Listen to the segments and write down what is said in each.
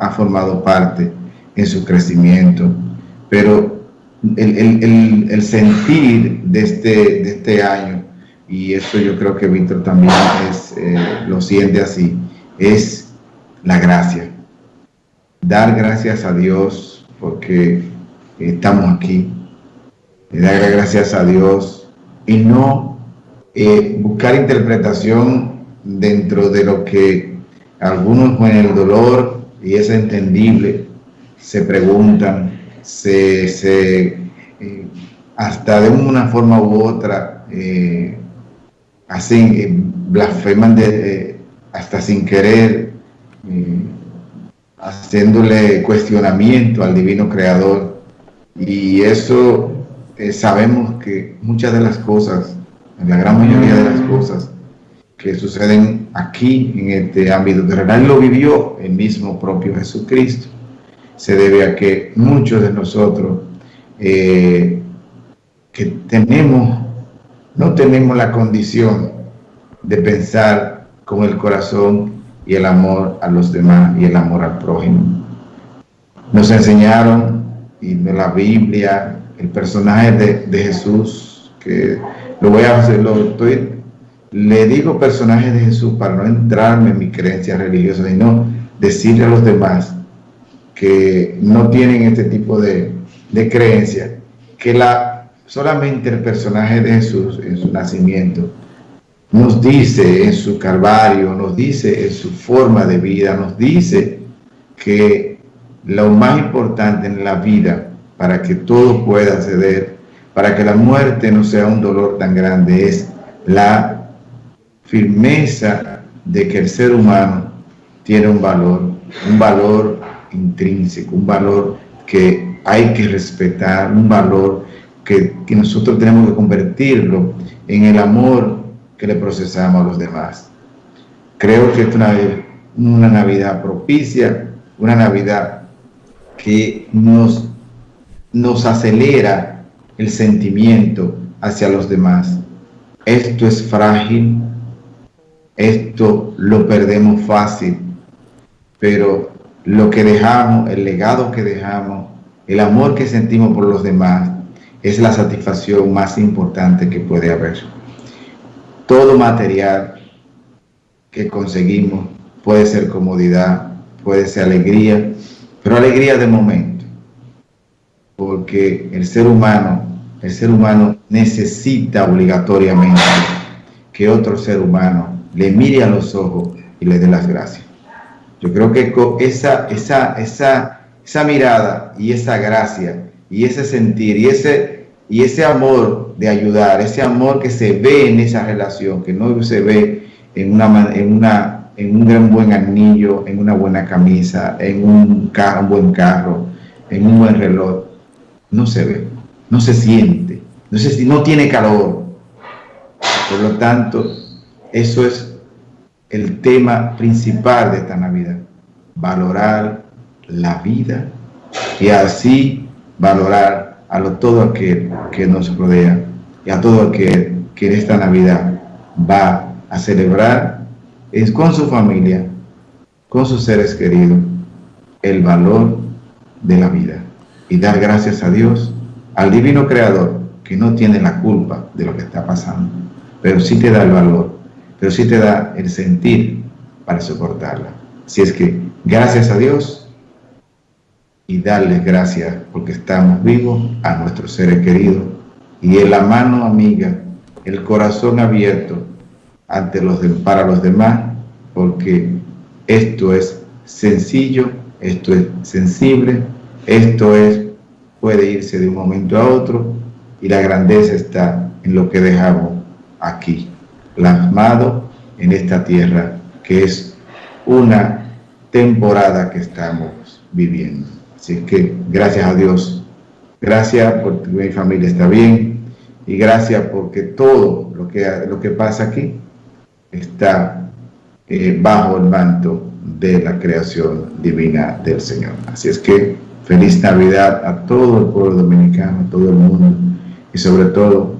ha formado parte en su crecimiento, pero el, sentir de este, de este año, y eso yo creo que Víctor también es, eh, lo siente así, es la gracia. Dar gracias a Dios porque estamos aquí. Dar gracias a Dios y no eh, buscar interpretación dentro de lo que algunos con el dolor, y es entendible, se preguntan, se, eh, hasta de una forma u otra eh, hacen, eh, blasfeman de, hasta sin querer, haciéndole cuestionamiento al divino creador. Y eso sabemos que muchas de las cosas, la gran mayoría de las cosas que suceden aquí en este ámbito terrenal, lo vivió el mismo propio Jesucristo se debe a que muchos de nosotros eh, que tenemos, no tenemos la condición de pensar con el corazón y el amor a los demás y el amor al prójimo. Nos enseñaron, y en la Biblia, el personaje de, Jesús, que lo voy a hacer, lo estoy, le digo personaje de Jesús para no entrarme en mi creencia religiosa, sino decirle a los demás que no tienen este tipo de, de creencia, que la, solamente el personaje de Jesús en su nacimiento nos dice en su calvario, nos dice en su forma de vida, nos dice que lo más importante en la vida para que todo pueda ceder, para que la muerte no sea un dolor tan grande, es la firmeza de que el ser humano tiene un valor, un valor intrínseco, un valor que hay que respetar, un valor que, nosotros tenemos que convertirlo en el amor que le procesamos a los demás. Creo que es una, una Navidad propicia, una Navidad que nos, nos acelera el sentimiento hacia los demás. Esto es frágil, esto lo perdemos fácil, pero lo que dejamos, el legado que dejamos, el amor que sentimos por los demás, es la satisfacción más importante que puede haber. Todo material que conseguimos puede ser comodidad, puede ser alegría, pero alegría de momento, porque el ser humano, el ser humano necesita obligatoriamente que otro ser humano le mire a los ojos y le dé las gracias. Yo creo que esa, esa, esa, esa mirada y esa gracia y ese sentir y ese, y ese amor de ayudar, ese amor que se ve en esa relación, que no se ve en, una, en, una, en un gran buen anillo, en una buena camisa, en un, carro, un buen carro, en un buen reloj, no se ve, no se siente, no, no tiene calor. Por lo tanto, eso es el tema principal de esta Navidad, valorar la vida y así valorar a lo, todo aquel que nos rodea y a todo aquel que en esta Navidad va a celebrar es con su familia, con sus seres queridos, el valor de la vida y dar gracias a Dios, al divino creador que no tiene la culpa de lo que está pasando, pero sí te da el valor pero sí te da el sentir para soportarla. Si es que gracias a Dios y darles gracias porque estamos vivos a nuestros seres queridos y en la mano amiga, el corazón abierto ante los para los demás, porque esto es sencillo, esto es sensible, esto es puede irse de un momento a otro y la grandeza está en lo que dejamos aquí plasmado en esta tierra, que es una temporada que estamos viviendo. Así que gracias a Dios, gracias porque mi familia está bien y gracias porque todo lo que, lo que pasa aquí está eh, bajo el manto de la creación divina del Señor. Así es que feliz Navidad a todo el pueblo dominicano, a todo el mundo y sobre todo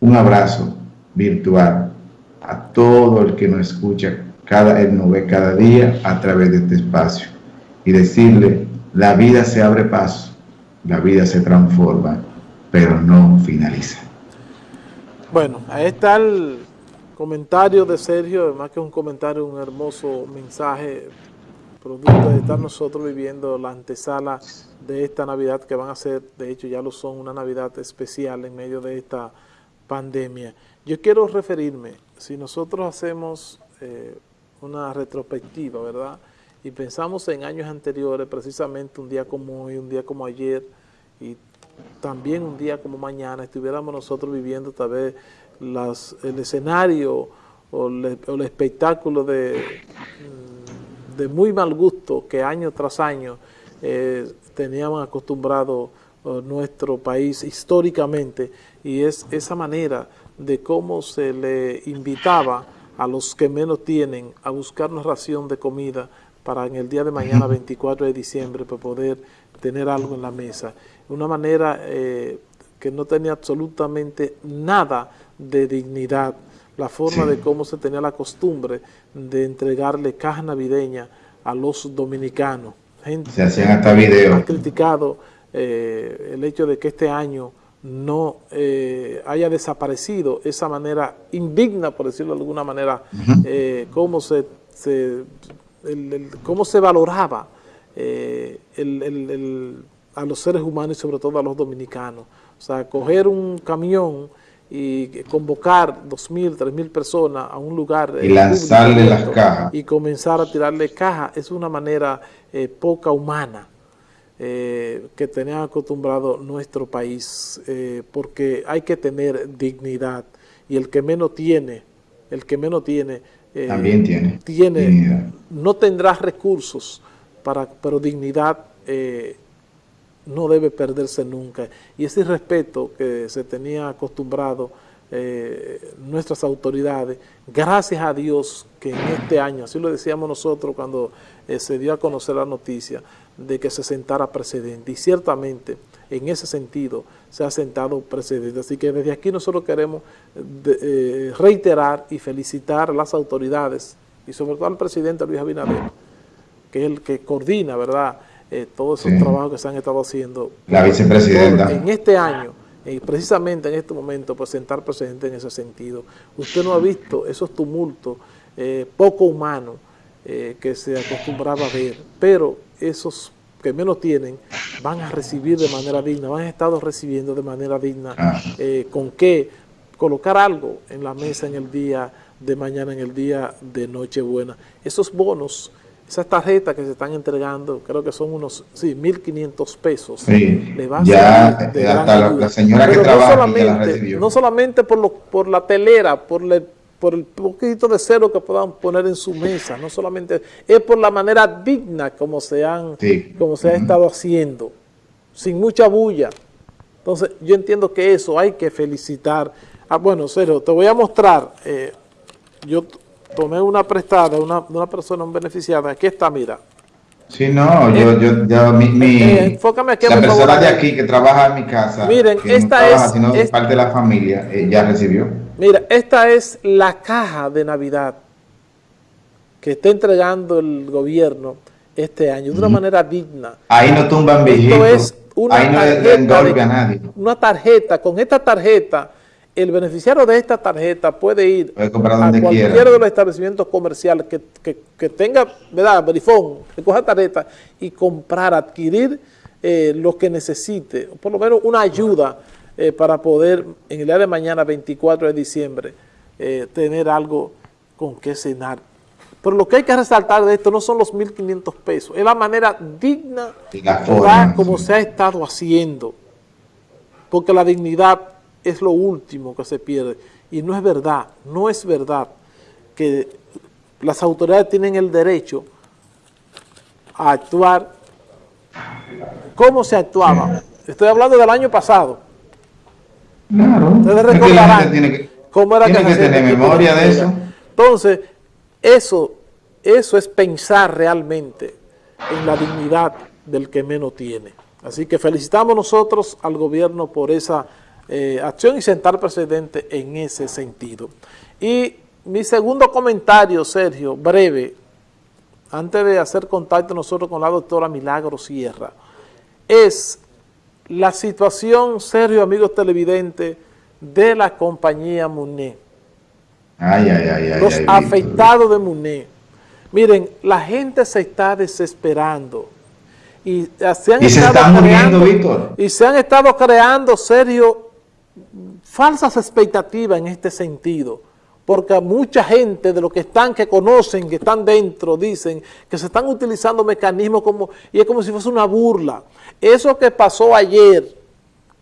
un abrazo virtual a todo el que nos escucha cada, Él nos ve cada día a través de este espacio. Y decirle, la vida se abre paso, la vida se transforma, pero no finaliza. Bueno, ahí está el comentario de Sergio, además que un comentario, un hermoso mensaje, producto de estar nosotros viviendo la antesala de esta Navidad que van a ser, de hecho ya lo son, una Navidad especial en medio de esta pandemia. Yo quiero referirme, si nosotros hacemos eh, una retrospectiva, ¿verdad? Y pensamos en años anteriores, precisamente un día como hoy, un día como ayer, y también un día como mañana, estuviéramos nosotros viviendo tal vez el escenario o, el espectáculo de, mm, de muy mal gusto que año tras año eh, teníamos acostumbrado eh, nuestro país históricamente y es esa manera de cómo se le invitaba a los que menos tienen a buscar una ración de comida para en el día de mañana, 24 de diciembre, para poder tener algo en la mesa. Una manera eh, que no tenía absolutamente nada de dignidad, la forma de cómo se tenía la costumbre de entregarle caja navideña a los dominicanos. Gente, se hacían hasta videos. Ha criticado eh, el hecho de que este año no eh, haya desaparecido esa manera indigna, por decirlo de alguna manera, eh, cómo, se, cómo se valoraba a los seres humanos y sobre todo a los dominicanos. O sea, coger un camión y convocar dos mil, tres mil personas a un lugar y lanzarle las cajas. Y comenzar a tirarle cajas es una manera poca humana eh, que tenía acostumbrado nuestro país, eh, porque hay que tener dignidad y el que menos tiene, el que menos tiene, eh, también tiene, tiene no tendrá recursos, para, pero dignidad no debe perderse nunca. Y ese respeto que se tenía acostumbrado nuestras autoridades, gracias a Dios que en este año, así lo decíamos nosotros cuando se dio a conocer la noticia, de que se sentara precedente y ciertamente en ese sentido se ha sentado precedente. Así que desde aquí nosotros queremos eh, reiterar y felicitar a las autoridades y sobre todo al presidente Luis Abinader, que es el que coordina, ¿verdad?, eh, todos esos trabajos que se han estado haciendo. La vicepresidenta. En este año, y precisamente en este momento, pues sentar precedente en ese sentido. Usted no ha visto esos tumultos eh, poco humanos que se acostumbraba a ver, pero esos que menos tienen van a recibir de manera digna, van a estado recibiendo de manera digna, ah. eh, con qué colocar algo en la mesa en el día de mañana, en el día de Nochebuena. Esos bonos, esas tarjetas que se están entregando, creo que son unos, sí, 1.500 pesos. Sí, le va a ya, hasta la, señora que trabaja no solamente, no solamente por, lo, por la telera, por la por el poquito de cero que puedan poner en su mesa, no solamente, es por la manera digna como se, han, como se ha estado haciendo, sin mucha bulla. Entonces, yo entiendo que eso hay que felicitar. Ah, bueno, Sergio, te voy a mostrar, eh, yo tomé una prestada de una, una persona, un beneficiario, aquí está, mira. Sí, no, yo, yo, ya, mi, mi eh, enfócame aquí, la persona de aquí que trabaja en mi casa, miren, esta es, sino parte de la familia, eh, ya recibió. Mira, esta es la caja de Navidad que está entregando el gobierno este año de una manera digna. Ahí no tumban viejitos. es una Ahí no tarjeta a nadie. Una tarjeta, con esta tarjeta, el beneficiario de esta tarjeta puede ir a cualquiera de los establecimientos comerciales que, tenga, ¿verdad? Verifón, que coja tarjeta y comprar, adquirir eh, lo que necesite, por lo menos una ayuda eh, para poder en el día de mañana, 24 de diciembre, eh, tener algo con que cenar. Pero lo que hay que resaltar de esto no son los 1.500 pesos, es la manera digna como se ha estado haciendo. Porque la dignidad es lo último que se pierde. Y no es verdad, no es verdad que las autoridades tienen el derecho a actuar como se actuaba. Estoy hablando del año pasado. Claro. Ustedes recordarán tiene que, cómo era que, que tener memoria de eso. Entonces, eso, eso es pensar realmente en la dignidad del que menos tiene. Así que felicitamos nosotros al gobierno por esa eh, acción y sentar precedente en ese sentido. Y mi segundo comentario, Sergio, breve, antes de hacer contacto nosotros con la doctora Milagro Sierra, es la situación, Sergio, amigos televidentes, de la compañía MUNE. Ay, ay, ay, Los afectados de MUNE. Miren, la gente se está desesperando. Y se, han ¿Y se están muriendo, Víctor. Y se han estado creando, Sergio, falsas expectativas en este sentido porque mucha gente de los que están, que conocen, que están dentro, dicen que se están utilizando mecanismos como, y es como si fuese una burla. Eso que pasó ayer,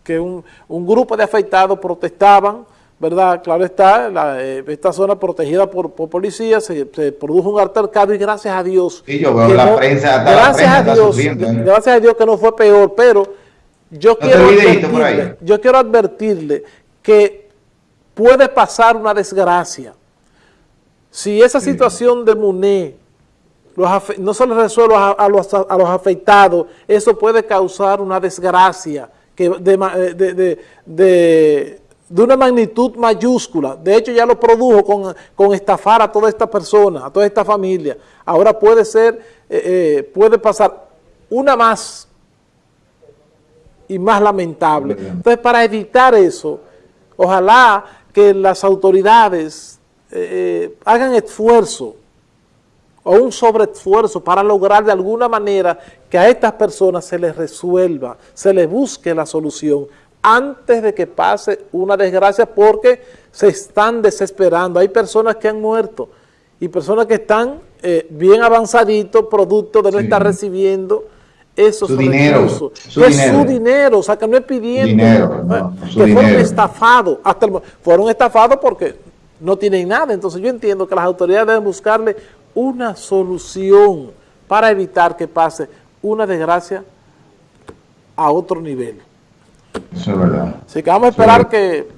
que un, grupo de afectados protestaban, ¿verdad? Claro está, eh, esta zona protegida por, policía, se, produjo un altercado y gracias a Dios. Y yo veo la prensa, gracias a Dios, ¿eh? gracias a Dios que no fue peor, pero yo quiero yo quiero advertirle que puede pasar una desgracia. Si esa situación de MUNE no se le resuelve a, los, afectados, eso puede causar una desgracia que eh, de, una magnitud mayúscula. De hecho, ya lo produjo con, estafar a toda esta persona, a toda esta familia. Ahora puede ser, eh, eh, puede pasar una más y más lamentable. Entonces, para evitar eso, ojalá que las autoridades eh, eh, hagan esfuerzo o un sobreesfuerzo para lograr de alguna manera que a estas personas se les resuelva, se les busque la solución antes de que pase una desgracia porque se están desesperando. Hay personas que han muerto y personas que están eh, bien avanzaditos, producto de no estar recibiendo esos su dinero, su es su dinero, o sea que no es pidiendo, que fueron estafados, hasta fueron estafados porque no tienen nada, entonces yo entiendo que las autoridades deben buscarle una solución para evitar que pase una desgracia a otro nivel. Eso es verdad. Así que vamos a esperar que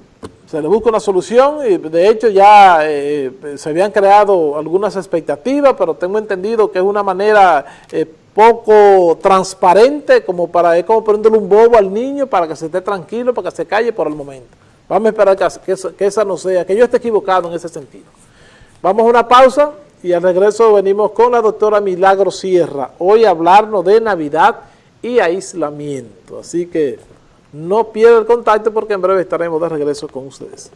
se le busque una solución y de hecho ya eh, se habían creado algunas expectativas, pero tengo entendido que es una manera... Eh, poco transparente como para es como prenderle un bobo al niño para que se esté tranquilo, para que se calle por el momento. Vamos a esperar que, que, esa no sea, que yo esté equivocado en ese sentido. Vamos a una pausa y al regreso venimos con la doctora Milagro Sierra, hoy hablarnos de Navidad y aislamiento. Así que no pierda el contacto porque en breve estaremos de regreso con ustedes.